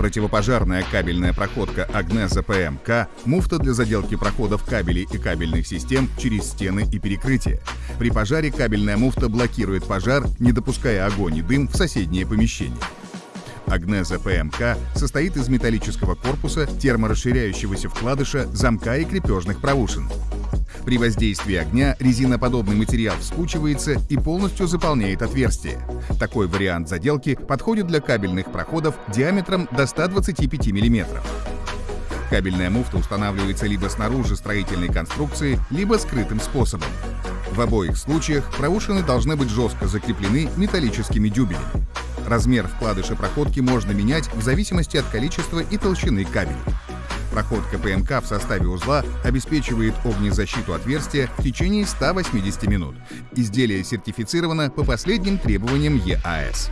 Противопожарная кабельная проходка Агнеза ПМК, муфта для заделки проходов кабелей и кабельных систем через стены и перекрытия. При пожаре кабельная муфта блокирует пожар, не допуская огонь и дым в соседние помещения. Агнеза ПМК состоит из металлического корпуса, терморасширяющегося вкладыша, замка и крепежных проушин. При воздействии огня резиноподобный материал вспучивается и полностью заполняет отверстие. Такой вариант заделки подходит для кабельных проходов диаметром до 125 мм. Кабельная муфта устанавливается либо снаружи строительной конструкции, либо скрытым способом. В обоих случаях проушины должны быть жестко закреплены металлическими дюбелями. Размер вкладыша проходки можно менять в зависимости от количества и толщины кабеля. Проходка ПМК в составе узла обеспечивает огнезащиту отверстия в течение 180 минут. Изделие сертифицировано по последним требованиям ЕАС.